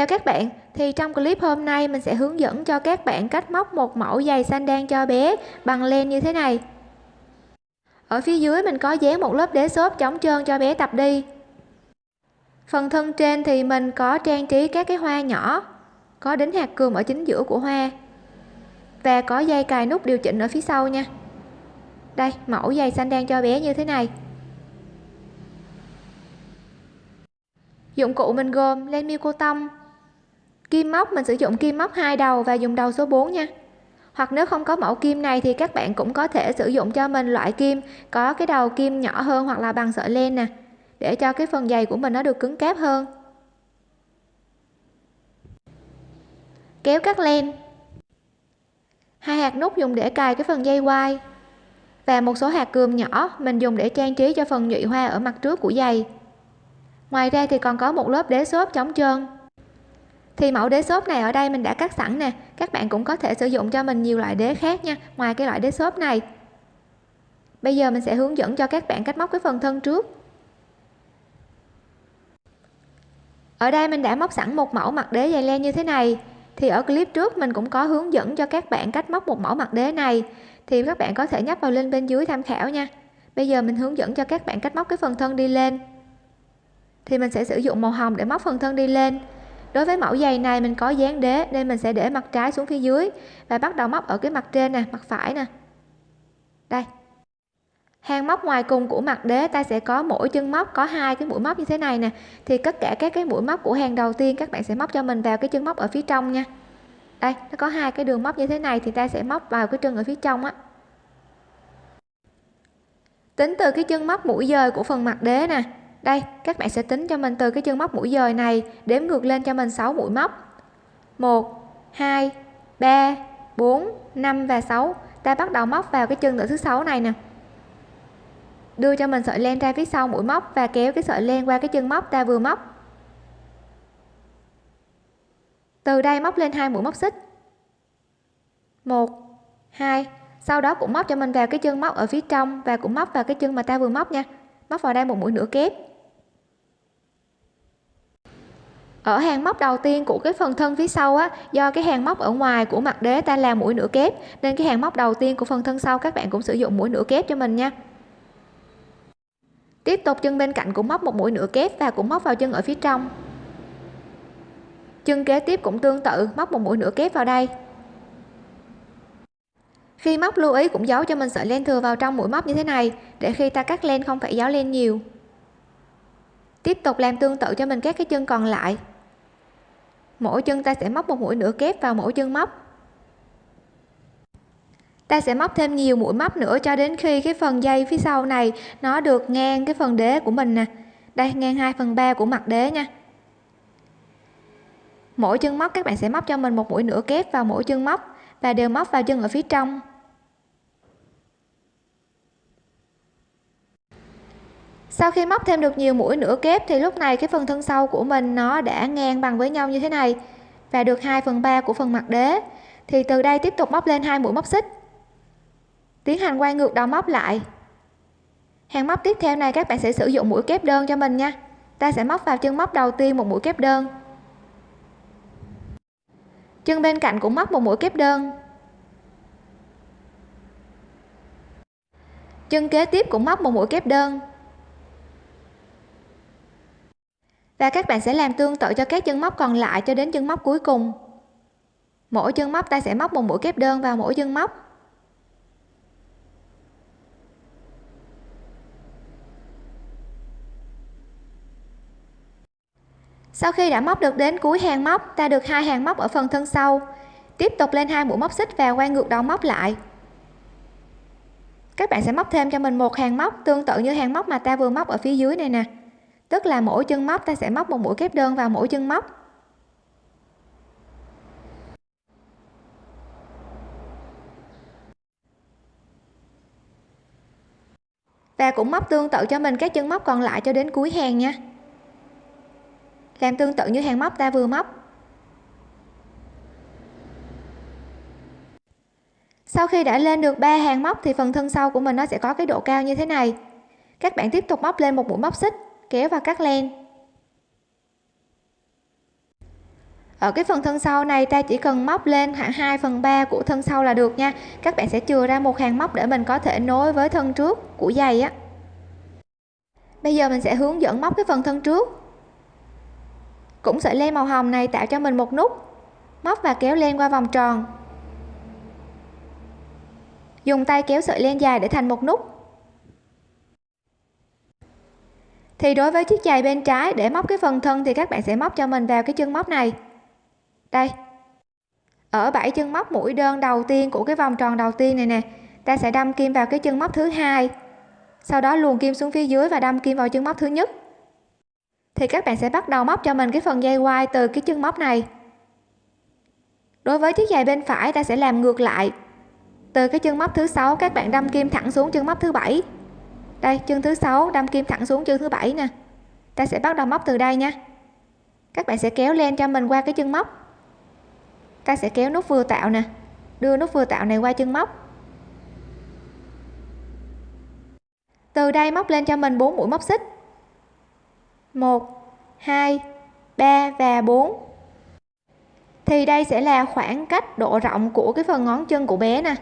Chào các bạn, thì trong clip hôm nay mình sẽ hướng dẫn cho các bạn cách móc một mẫu giày sandal cho bé bằng len như thế này. Ở phía dưới mình có dán một lớp đế xốp chống trơn cho bé tập đi. Phần thân trên thì mình có trang trí các cái hoa nhỏ, có đính hạt cườm ở chính giữa của hoa. Và có dây cài nút điều chỉnh ở phía sau nha. Đây, mẫu giày sandal cho bé như thế này. Dụng cụ mình gồm len miêu cô tông, kim móc, mình sử dụng kim móc hai đầu và dùng đầu số 4 nha. Hoặc nếu không có mẫu kim này thì các bạn cũng có thể sử dụng cho mình loại kim có cái đầu kim nhỏ hơn hoặc là bằng sợi len nè, để cho cái phần giày của mình nó được cứng cáp hơn. Kéo cắt len. Hai hạt nút dùng để cài cái phần dây quai và một số hạt cườm nhỏ mình dùng để trang trí cho phần nhụy hoa ở mặt trước của giày. Ngoài ra thì còn có một lớp đế xốp chống trơn thì mẫu đế xốp này ở đây mình đã cắt sẵn nè. Các bạn cũng có thể sử dụng cho mình nhiều loại đế khác nha, ngoài cái loại đế xốp này. Bây giờ mình sẽ hướng dẫn cho các bạn cách móc cái phần thân trước. Ở đây mình đã móc sẵn một mẫu mặt đế dày len như thế này. Thì ở clip trước mình cũng có hướng dẫn cho các bạn cách móc một mẫu mặt đế này. Thì các bạn có thể nhấp vào link bên dưới tham khảo nha. Bây giờ mình hướng dẫn cho các bạn cách móc cái phần thân đi lên. Thì mình sẽ sử dụng màu hồng để móc phần thân đi lên đối với mẫu giày này mình có dán đế nên mình sẽ để mặt trái xuống phía dưới và bắt đầu móc ở cái mặt trên nè, mặt phải nè. Đây. Hàng móc ngoài cùng của mặt đế ta sẽ có mỗi chân móc, có hai cái mũi móc như thế này nè. Thì tất cả các cái mũi móc của hàng đầu tiên các bạn sẽ móc cho mình vào cái chân móc ở phía trong nha. Đây, nó có hai cái đường móc như thế này thì ta sẽ móc vào cái chân ở phía trong á. Tính từ cái chân móc mũi dời của phần mặt đế nè đây, các bạn sẽ tính cho mình từ cái chân móc mũi dời này, đếm ngược lên cho mình 6 mũi móc. 1 2 3 4 5 và 6 ta bắt đầu móc vào cái chân tự thứ sáu này nè. Đưa cho mình sợi len ra phía sau mũi móc và kéo cái sợi len qua cái chân móc ta vừa móc. Từ đây móc lên hai mũi móc xích. 1 2 sau đó cũng móc cho mình vào cái chân móc ở phía trong và cũng móc vào cái chân mà ta vừa móc nha. Móc vào đây một mũi nửa kép. Ở hàng móc đầu tiên của cái phần thân phía sau á, do cái hàng móc ở ngoài của mặt đế ta làm mũi nửa kép, nên cái hàng móc đầu tiên của phần thân sau các bạn cũng sử dụng mũi nửa kép cho mình nha. Tiếp tục chân bên cạnh cũng móc một mũi nửa kép và cũng móc vào chân ở phía trong. Chân kế tiếp cũng tương tự, móc một mũi nửa kép vào đây. Khi móc lưu ý cũng giấu cho mình sợi len thừa vào trong mũi móc như thế này, để khi ta cắt len không phải giấu len nhiều tiếp tục làm tương tự cho mình các cái chân còn lại. Mỗi chân ta sẽ móc một mũi nửa kép vào mỗi chân móc. Ta sẽ móc thêm nhiều mũi móc nữa cho đến khi cái phần dây phía sau này nó được ngang cái phần đế của mình nè. Đây, ngang 2 phần 3 của mặt đế nha. Mỗi chân móc, các bạn sẽ móc cho mình một mũi nửa kép vào mỗi chân móc và đều móc vào chân ở phía trong. Sau khi móc thêm được nhiều mũi nửa kép thì lúc này cái phần thân sau của mình nó đã ngang bằng với nhau như thế này và được 2 phần 3 của phần mặt đế. Thì từ đây tiếp tục móc lên hai mũi móc xích. Tiến hành quay ngược đầu móc lại. Hàng móc tiếp theo này các bạn sẽ sử dụng mũi kép đơn cho mình nha. Ta sẽ móc vào chân móc đầu tiên một mũi kép đơn. Chân bên cạnh cũng móc một mũi kép đơn. Chân kế tiếp cũng móc một mũi kép đơn. Và các bạn sẽ làm tương tự cho các chân móc còn lại cho đến chân móc cuối cùng. Mỗi chân móc ta sẽ móc một mũi kép đơn vào mỗi chân móc. Sau khi đã móc được đến cuối hàng móc, ta được hai hàng móc ở phần thân sau. Tiếp tục lên hai mũi móc xích và quay ngược đầu móc lại. Các bạn sẽ móc thêm cho mình một hàng móc tương tự như hàng móc mà ta vừa móc ở phía dưới này nè tức là mỗi chân móc, ta sẽ móc một mũi kép đơn vào mỗi chân móc. Và cũng móc tương tự cho mình các chân móc còn lại cho đến cuối hàng nha. Làm tương tự như hàng móc ta vừa móc. Sau khi đã lên được ba hàng móc thì phần thân sau của mình nó sẽ có cái độ cao như thế này. Các bạn tiếp tục móc lên một mũi móc xích kéo và cắt len. Ở cái phần thân sau này, ta chỉ cần móc lên khoảng 2 phần 3 của thân sau là được nha. Các bạn sẽ chừa ra một hàng móc để mình có thể nối với thân trước của giày á. Bây giờ mình sẽ hướng dẫn móc cái phần thân trước. Cũng sợi len màu hồng này tạo cho mình một nút. Móc và kéo len qua vòng tròn. Dùng tay kéo sợi len dài để thành một nút. Thì đối với chiếc giày bên trái, để móc cái phần thân thì các bạn sẽ móc cho mình vào cái chân móc này. Đây. Ở bảy chân móc mũi đơn đầu tiên của cái vòng tròn đầu tiên này nè, ta sẽ đâm kim vào cái chân móc thứ hai. Sau đó luồn kim xuống phía dưới và đâm kim vào chân móc thứ nhất. Thì các bạn sẽ bắt đầu móc cho mình cái phần dây quai từ cái chân móc này. Đối với chiếc giày bên phải, ta sẽ làm ngược lại. Từ cái chân móc thứ sáu, các bạn đâm kim thẳng xuống chân móc thứ bảy đây chân thứ sáu, đâm kim thẳng xuống chân thứ bảy nè. Ta sẽ bắt đầu móc từ đây nha. Các bạn sẽ kéo len cho mình qua cái chân móc. Ta sẽ kéo nút vừa tạo nè. Đưa nút vừa tạo này qua chân móc. Từ đây móc lên cho mình 4 mũi móc xích. 1 2 3 và 4 thì đây sẽ là khoảng cách độ rộng của cái phần ngón chân của bé nè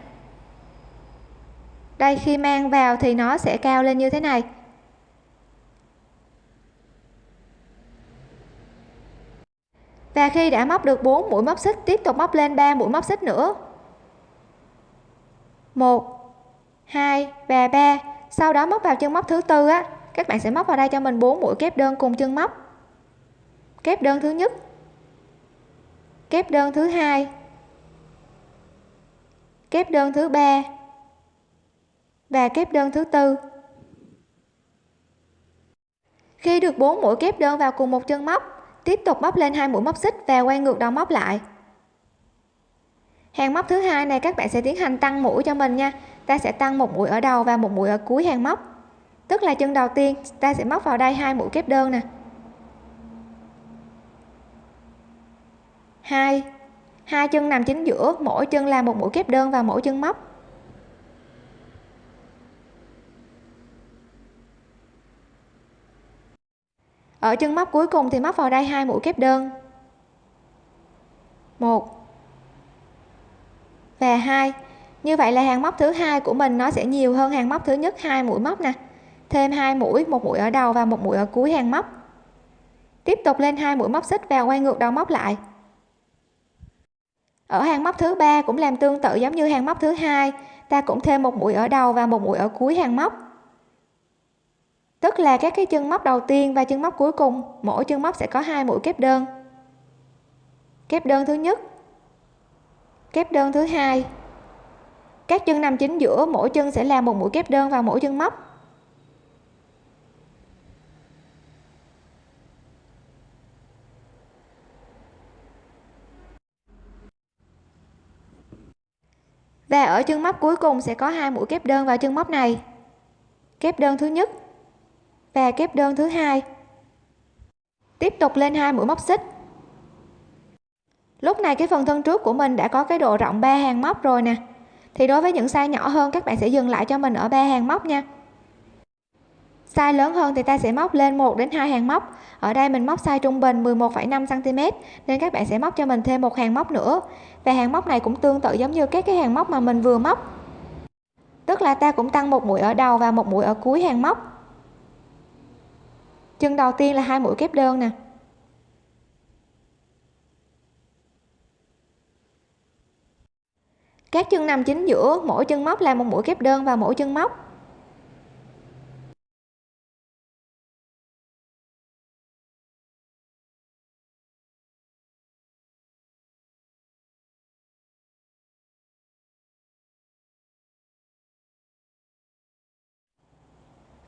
đây, khi mang vào thì nó sẽ cao lên như thế này. Và khi đã móc được 4 mũi móc xích, tiếp tục móc lên 3 mũi móc xích nữa. 1 2 và 3 sau đó móc vào chân móc thứ tư á, các bạn sẽ móc vào đây cho mình 4 mũi kép đơn cùng chân móc. Kép đơn thứ nhất, kép đơn thứ hai, kép đơn thứ ba và kép đơn thứ tư. Khi được 4 mũi kép đơn vào cùng một chân móc, tiếp tục móc lên hai mũi móc xích và quay ngược đầu móc lại. Hàng móc thứ hai này các bạn sẽ tiến hành tăng mũi cho mình nha. Ta sẽ tăng một mũi ở đầu và một mũi ở cuối hàng móc. Tức là chân đầu tiên, ta sẽ móc vào đây hai mũi kép đơn nè. Hai. Hai chân nằm chính giữa, mỗi chân là một mũi kép đơn vào mỗi chân móc. Ở chân móc cuối cùng thì móc vào đây hai mũi kép đơn. Một. Và hai. Như vậy là hàng móc thứ hai của mình nó sẽ nhiều hơn hàng móc thứ nhất, hai mũi móc nè. Thêm hai mũi, một mũi ở đầu và một mũi ở cuối hàng móc. Tiếp tục lên hai mũi móc xích và quay ngược đầu móc lại. Ở hàng móc thứ ba cũng làm tương tự giống như hàng móc thứ hai. Ta cũng thêm một mũi ở đầu và một mũi ở cuối hàng móc tức là các cái chân móc đầu tiên và chân móc cuối cùng, mỗi chân móc sẽ có hai mũi kép đơn. Kép đơn thứ nhất, kép đơn thứ hai. Các chân nằm chính giữa, mỗi chân sẽ làm một mũi kép đơn vào mỗi chân móc. Và ở chân móc cuối cùng sẽ có hai mũi kép đơn vào chân móc này. Kép đơn thứ nhất và kép đơn thứ hai. Tiếp tục lên hai mũi móc xích. Lúc này cái phần thân trước của mình đã có cái độ rộng ba hàng móc rồi nè. Thì đối với những size nhỏ hơn các bạn sẽ dừng lại cho mình ở ba hàng móc nha. Size lớn hơn thì ta sẽ móc lên 1 đến 2 hàng móc. Ở đây mình móc size trung bình 11,5 cm nên các bạn sẽ móc cho mình thêm một hàng móc nữa. Và hàng móc này cũng tương tự giống như các cái hàng móc mà mình vừa móc. Tức là ta cũng tăng một mũi ở đầu và một mũi ở cuối hàng móc chân đầu tiên là hai mũi kép đơn nè. Các chân nằm chính giữa mỗi chân móc là một mũi kép đơn vào mỗi chân móc.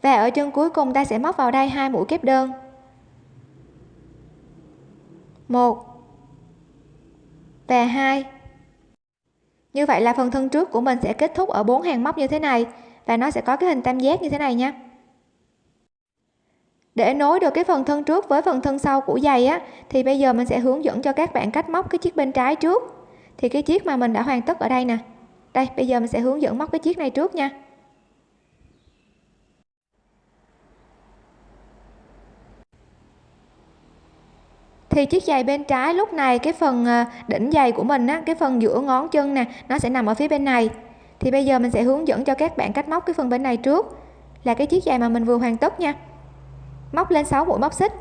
Và ở chân cuối cùng ta sẽ móc vào đây hai mũi kép đơn. Một và hai. Như vậy là phần thân trước của mình sẽ kết thúc ở bốn hàng móc như thế này và nó sẽ có cái hình tam giác như thế này nha. Để nối được cái phần thân trước với phần thân sau của giày á, thì bây giờ mình sẽ hướng dẫn cho các bạn cách móc cái chiếc bên trái trước. Thì cái chiếc mà mình đã hoàn tất ở đây nè. Đây, bây giờ mình sẽ hướng dẫn móc cái chiếc này trước nha. Thì chiếc giày bên trái lúc này, cái phần ờ, đỉnh giày của mình á, cái phần giữa ngón chân nè, nó sẽ nằm ở phía bên này. Thì bây giờ mình sẽ hướng dẫn cho các bạn cách móc cái phần bên này trước. Là cái chiếc giày mà mình vừa hoàn tất nha. Móc lên 6 mũi móc xích.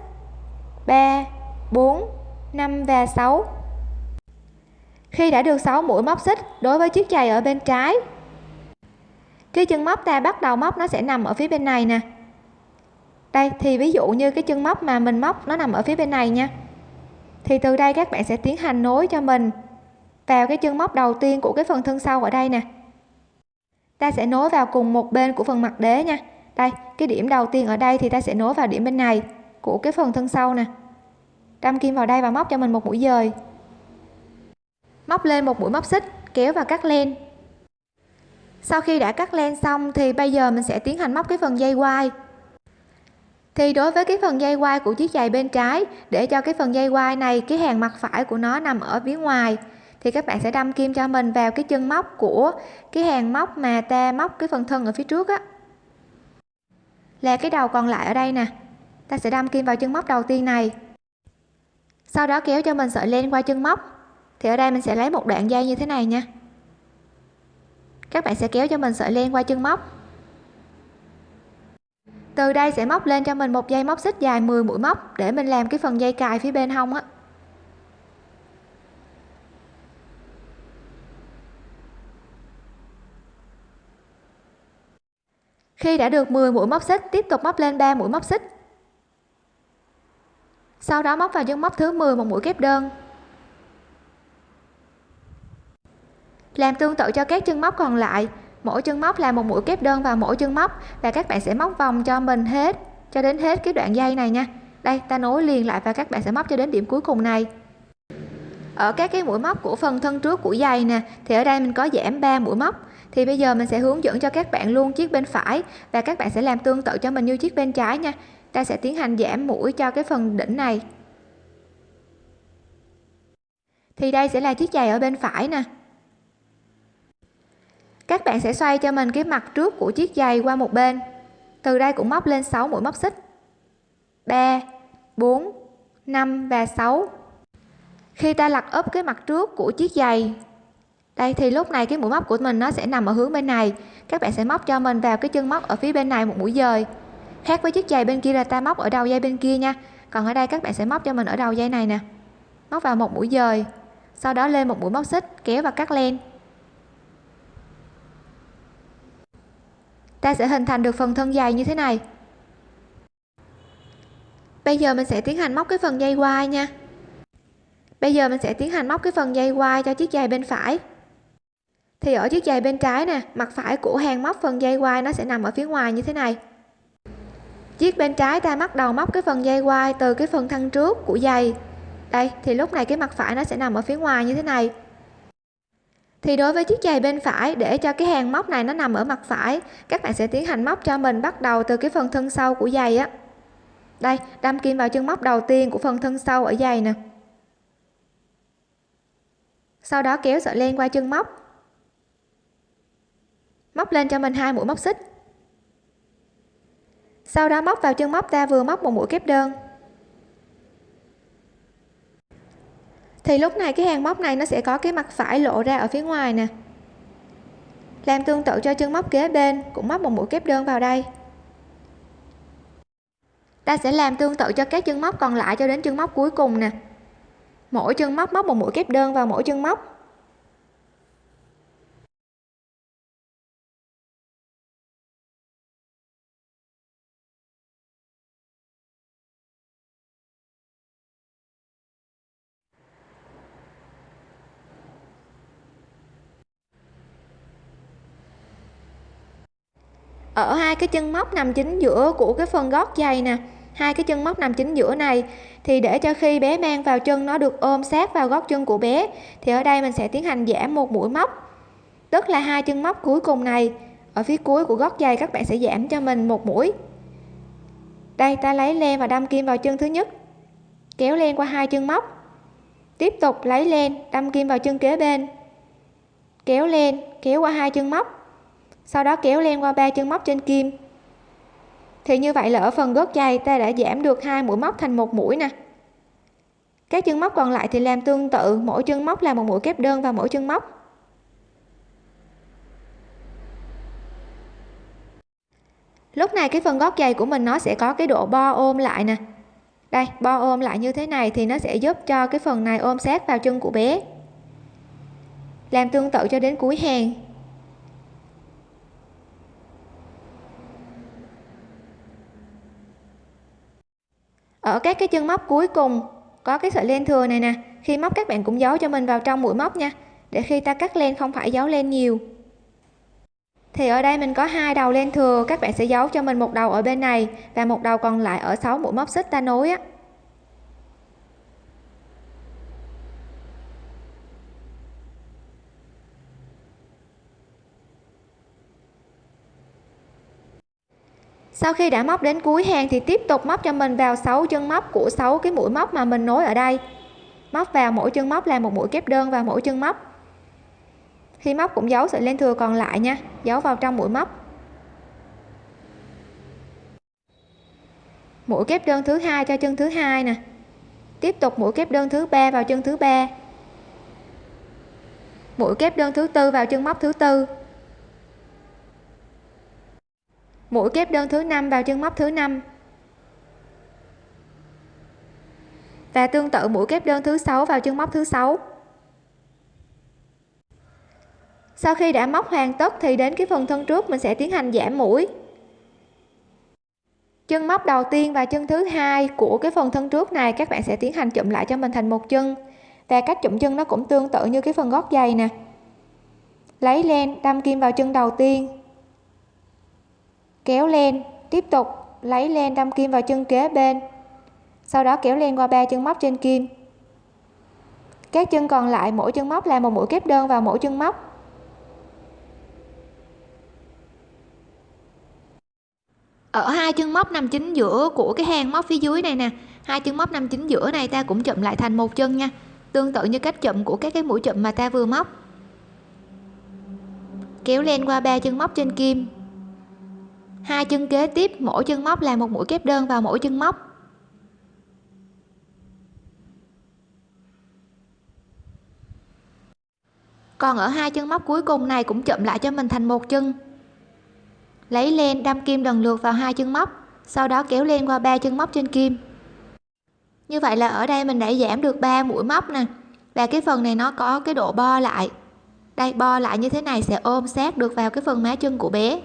3 4 5 và 6 khi đã được 6 mũi móc xích đối với chiếc giày ở bên trái, cái chân móc ta bắt đầu móc nó sẽ nằm ở phía bên này nè. Đây, thì ví dụ như cái chân móc mà mình móc nó nằm ở phía bên này nha thì từ đây các bạn sẽ tiến hành nối cho mình vào cái chân móc đầu tiên của cái phần thân sau ở đây nè. Ta sẽ nối vào cùng một bên của phần mặt đế nha. Đây, cái điểm đầu tiên ở đây thì ta sẽ nối vào điểm bên này của cái phần thân sau nè. Đâm kim vào đây và móc cho mình một mũi dời. Móc lên một mũi móc xích, kéo và cắt len. Sau khi đã cắt len xong thì bây giờ mình sẽ tiến hành móc cái phần dây quai thì đối với cái phần dây quai của chiếc giày bên trái, để cho cái phần dây quai này, cái hàng mặt phải của nó nằm ở phía ngoài, thì các bạn sẽ đâm kim cho mình vào cái chân móc của cái hàng móc mà ta móc cái phần thân ở phía trước á. Là cái đầu còn lại ở đây nè. Ta sẽ đâm kim vào chân móc đầu tiên này. Sau đó kéo cho mình sợi len qua chân móc. Thì ở đây mình sẽ lấy một đoạn dây như thế này nha. Các bạn sẽ kéo cho mình sợi len qua chân móc từ đây sẽ móc lên cho mình một dây móc xích dài 10 mũi móc để mình làm cái phần dây cài phía bên hông á. Khi đã được 10 mũi móc xích, tiếp tục móc lên 3 mũi móc xích. Sau đó móc vào chân móc thứ 10 một mũi kép đơn. Làm tương tự cho các chân móc còn lại mỗi chân móc là một mũi kép đơn vào mỗi chân móc và các bạn sẽ móc vòng cho mình hết, cho đến hết cái đoạn dây này nha. Đây, ta nối liền lại và các bạn sẽ móc cho đến điểm cuối cùng này. Ở các cái mũi móc của phần thân trước của giày nè, thì ở đây mình có giảm 3 mũi móc. Thì bây giờ mình sẽ hướng dẫn cho các bạn luôn chiếc bên phải và các bạn sẽ làm tương tự cho mình như chiếc bên trái nha. Ta sẽ tiến hành giảm mũi cho cái phần đỉnh này. Thì đây sẽ là chiếc giày ở bên phải nè các bạn sẽ xoay cho mình cái mặt trước của chiếc giày qua một bên. Từ đây cũng móc lên 6 mũi móc xích. 3 4 5 và 6 khi ta lật úp cái mặt trước của chiếc giày, đây thì lúc này cái mũi móc của mình nó sẽ nằm ở hướng bên này. Các bạn sẽ móc cho mình vào cái chân móc ở phía bên này một mũi dời. Khác với chiếc giày bên kia là ta móc ở đầu dây bên kia nha. Còn ở đây các bạn sẽ móc cho mình ở đầu dây này nè. Móc vào một mũi dời, sau đó lên một mũi móc xích, kéo và cắt len. Ta sẽ hình thành được phần thân dài như thế này. Bây giờ mình sẽ tiến hành móc cái phần dây quai nha. Bây giờ mình sẽ tiến hành móc cái phần dây quai cho chiếc giày bên phải. Thì ở chiếc giày bên trái nè, mặt phải của hàng móc phần dây quai nó sẽ nằm ở phía ngoài như thế này. Chiếc bên trái ta bắt đầu móc cái phần dây quai từ cái phần thân trước của giày. Đây, thì lúc này cái mặt phải nó sẽ nằm ở phía ngoài như thế này thì đối với chiếc giày bên phải, để cho cái hàng móc này nó nằm ở mặt phải, các bạn sẽ tiến hành móc cho mình bắt đầu từ cái phần thân sau của giày á. Đây, đâm kim vào chân móc đầu tiên của phần thân sau ở giày nè. Sau đó kéo sợi len qua chân móc. Móc lên cho mình hai mũi móc xích. Sau đó móc vào chân móc ta vừa móc một mũi kép đơn. Thì lúc này, cái hàng móc này nó sẽ có cái mặt phải lộ ra ở phía ngoài nè. Làm tương tự cho chân móc kế bên, cũng móc một mũi kép đơn vào đây. Ta sẽ làm tương tự cho các chân móc còn lại cho đến chân móc cuối cùng nè. Mỗi chân móc móc một mũi kép đơn vào mỗi chân móc. Ở hai cái chân móc nằm chính giữa của cái phần gót giày nè, hai cái chân móc nằm chính giữa này, thì để cho khi bé mang vào chân nó được ôm sát vào gót chân của bé, thì ở đây mình sẽ tiến hành giảm một mũi móc. Tức là hai chân móc cuối cùng này, ở phía cuối của gót giày các bạn sẽ giảm cho mình một mũi. Đây, ta lấy len và đâm kim vào chân thứ nhất, kéo len qua hai chân móc. Tiếp tục lấy len, đâm kim vào chân kế bên, kéo len, kéo qua hai chân móc sau đó kéo len qua ba chân móc trên kim. Thì như vậy là ở phần gót giày ta đã giảm được hai mũi móc thành một mũi nè. Các chân móc còn lại thì làm tương tự, mỗi chân móc là một mũi kép đơn vào mỗi chân móc. Lúc này cái phần gót giày của mình nó sẽ có cái độ bo ôm lại nè. Đây, bo ôm lại như thế này thì nó sẽ giúp cho cái phần này ôm sát vào chân của bé. Làm tương tự cho đến cuối hàng. Ở các cái chân móc cuối cùng, có cái sợi len thừa này nè. Khi móc, các bạn cũng giấu cho mình vào trong mũi móc nha. Để khi ta cắt len, không phải giấu len nhiều. Thì ở đây mình có hai đầu len thừa, các bạn sẽ giấu cho mình một đầu ở bên này và một đầu còn lại ở 6 mũi móc xích ta nối á. Sau khi đã móc đến cuối hàng thì tiếp tục móc cho mình vào 6 chân móc của 6 cái mũi móc mà mình nối ở đây. Móc vào mỗi chân móc là một mũi kép đơn vào mỗi chân móc. Khi móc cũng giấu sợi len thừa còn lại nha, giấu vào trong mũi móc. Mũi kép đơn thứ hai cho chân thứ hai nè. Tiếp tục mũi kép đơn thứ ba vào chân thứ ba. Mũi kép đơn thứ tư vào chân móc thứ tư. Mũi kép đơn thứ năm vào chân móc thứ năm. Và tương tự mũi kép đơn thứ sáu vào chân móc thứ sáu. Sau khi đã móc hoàn tất thì đến cái phần thân trước mình sẽ tiến hành giảm mũi. Chân móc đầu tiên và chân thứ hai của cái phần thân trước này các bạn sẽ tiến hành chụm lại cho mình thành một chân. Và cách chụm chân nó cũng tương tự như cái phần gót giày nè. Lấy len đâm kim vào chân đầu tiên kéo len tiếp tục lấy len đâm kim vào chân kế bên. Sau đó kéo len qua ba chân móc trên kim. Các chân còn lại, mỗi chân móc là một mũi kép đơn vào mỗi chân móc. Ở hai chân móc nằm chính giữa của cái hàng móc phía dưới này nè. Hai chân móc nằm chính giữa này, ta cũng chụm lại thành một chân nha. Tương tự như cách chụm của các cái mũi chụm mà ta vừa móc. Kéo len qua ba chân móc trên kim hai chân kế tiếp, mỗi chân móc là một mũi kép đơn vào mỗi chân móc. Còn ở hai chân móc cuối cùng này cũng chậm lại cho mình thành một chân. Lấy len đâm kim lần lượt vào hai chân móc, sau đó kéo len qua ba chân móc trên kim. Như vậy là ở đây mình đã giảm được 3 mũi móc nè, và cái phần này nó có cái độ bo lại. Đây, bo lại như thế này sẽ ôm sát được vào cái phần má chân của bé.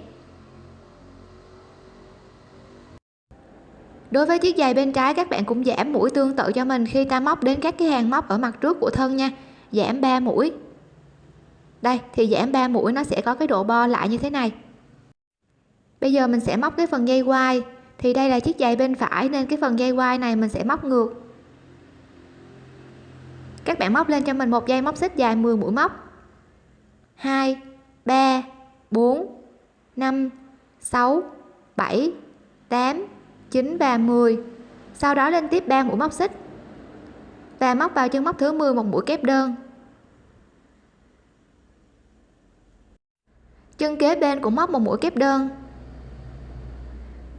Đối với chiếc giày bên trái, các bạn cũng giảm mũi tương tự cho mình khi ta móc đến các cái hàng móc ở mặt trước của thân nha. Giảm 3 mũi. Đây, thì giảm 3 mũi nó sẽ có cái độ bo lại như thế này. Bây giờ mình sẽ móc cái phần dây quai. Thì đây là chiếc giày bên phải nên cái phần dây quai này mình sẽ móc ngược. Các bạn móc lên cho mình một dây móc xích dài 10 mũi móc. 2 3 4 5 6 7 8 9 và 10 sau đó lên tiếp 3 mũi móc xích. Và móc vào chân móc thứ 10 một mũi kép đơn. Chân kế bên cũng móc một mũi kép đơn.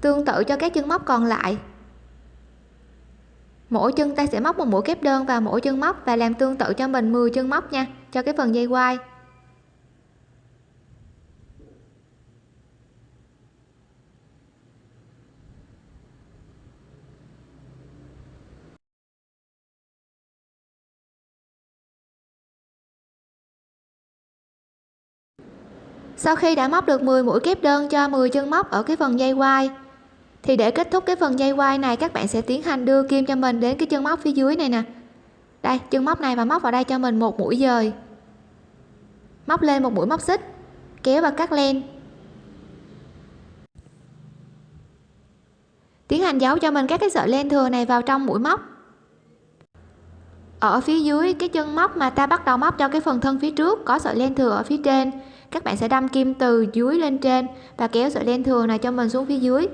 Tương tự cho các chân móc còn lại. Mỗi chân ta sẽ móc một mũi kép đơn vào mỗi chân móc và làm tương tự cho mình 10 chân móc nha, cho cái phần dây quai. Sau khi đã móc được 10 mũi kép đơn cho 10 chân móc ở cái phần dây quai, thì để kết thúc cái phần dây quai này, các bạn sẽ tiến hành đưa kim cho mình đến cái chân móc phía dưới này nè. Đây, chân móc này và móc vào đây cho mình một mũi dời. Móc lên một mũi móc xích, kéo và cắt len. Tiến hành giấu cho mình các cái sợi len thừa này vào trong mũi móc. Ở phía dưới cái chân móc mà ta bắt đầu móc cho cái phần thân phía trước, có sợi len thừa ở phía trên các bạn sẽ đâm kim từ dưới lên trên và kéo sợi len thừa này cho mình xuống phía dưới.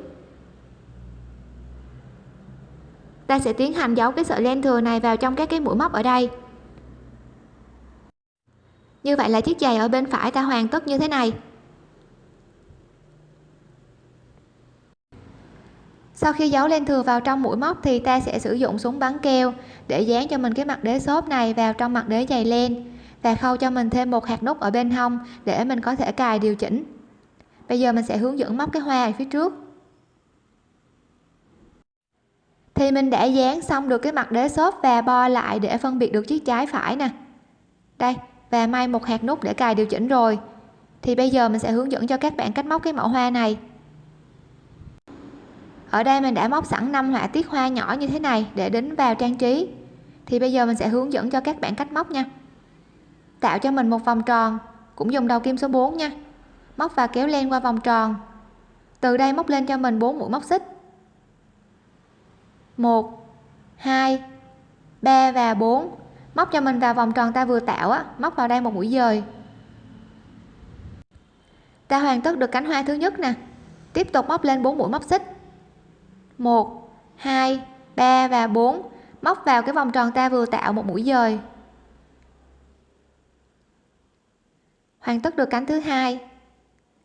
Ta sẽ tiến hành giấu cái sợi len thừa này vào trong các cái mũi móc ở đây. Như vậy là chiếc giày ở bên phải ta hoàn tất như thế này. Sau khi giấu len thừa vào trong mũi móc thì ta sẽ sử dụng súng bắn keo để dán cho mình cái mặt đế xốp này vào trong mặt đế giày len và khâu cho mình thêm một hạt nút ở bên hông để mình có thể cài điều chỉnh. Bây giờ mình sẽ hướng dẫn móc cái hoa ở phía trước. Thì mình đã dán xong được cái mặt đế xốp và bo lại để phân biệt được chiếc trái phải nè. Đây, và may một hạt nút để cài điều chỉnh rồi. Thì bây giờ mình sẽ hướng dẫn cho các bạn cách móc cái mẫu hoa này. Ở đây mình đã móc sẵn 5 họa tiết hoa nhỏ như thế này để đính vào trang trí. Thì bây giờ mình sẽ hướng dẫn cho các bạn cách móc nha tạo cho mình một vòng tròn. Cũng dùng đầu kim số 4 nha. Móc và kéo len qua vòng tròn. Từ đây móc lên cho mình 4 mũi móc xích. 1 2 3 và 4 móc cho mình vào vòng tròn ta vừa tạo á, móc vào đây một mũi dời. Ta hoàn tất được cánh hoa thứ nhất nè. Tiếp tục móc lên 4 mũi móc xích. 1 2 3 và 4 móc vào cái vòng tròn ta vừa tạo một mũi dời. Hoàn tất được cánh thứ hai.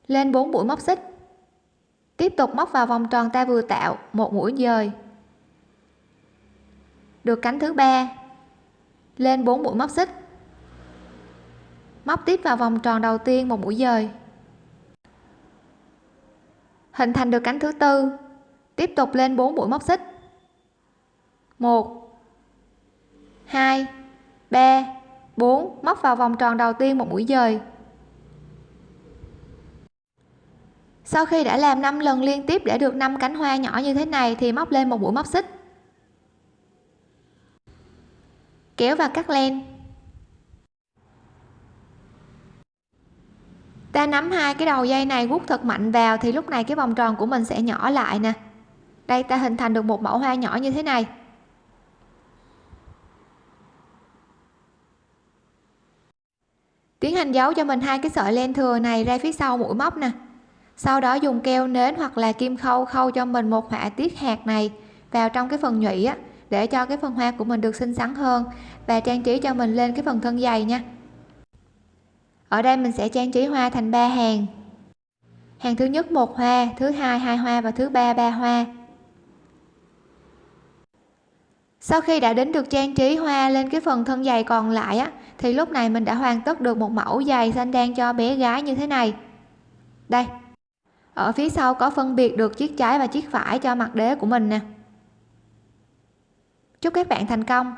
Lên 4 mũi móc xích. Tiếp tục móc vào vòng tròn ta vừa tạo, một mũi dời. Được cánh thứ ba. Lên 4 mũi móc xích. Móc tiếp vào vòng tròn đầu tiên, một mũi dời. Hình thành được cánh thứ tư. Tiếp tục lên 4 mũi móc xích. 1 2 3 4 móc vào vòng tròn đầu tiên, một mũi dời. Sau khi đã làm 5 lần liên tiếp để được 5 cánh hoa nhỏ như thế này thì móc lên một mũi móc xích. Kéo và cắt len. Ta nắm hai cái đầu dây này gút thật mạnh vào thì lúc này cái vòng tròn của mình sẽ nhỏ lại nè. Đây, ta hình thành được một mẫu hoa nhỏ như thế này. Tiến hành giấu cho mình hai cái sợi len thừa này ra phía sau mũi móc nè sau đó dùng keo nến hoặc là kim khâu khâu cho mình một họa tiết hạt này vào trong cái phần nhụy á, để cho cái phần hoa của mình được xinh xắn hơn. Và trang trí cho mình lên cái phần thân dày nha. Ở đây mình sẽ trang trí hoa thành ba hàng. Hàng thứ nhất một hoa, thứ hai hai hoa và thứ ba ba hoa. Sau khi đã đến được trang trí hoa lên cái phần thân dày còn lại á, thì lúc này mình đã hoàn tất được một mẫu giày xanh đen cho bé gái như thế này. Đây ở phía sau có phân biệt được chiếc trái và chiếc phải cho mặt đế của mình nè. Chúc các bạn thành công.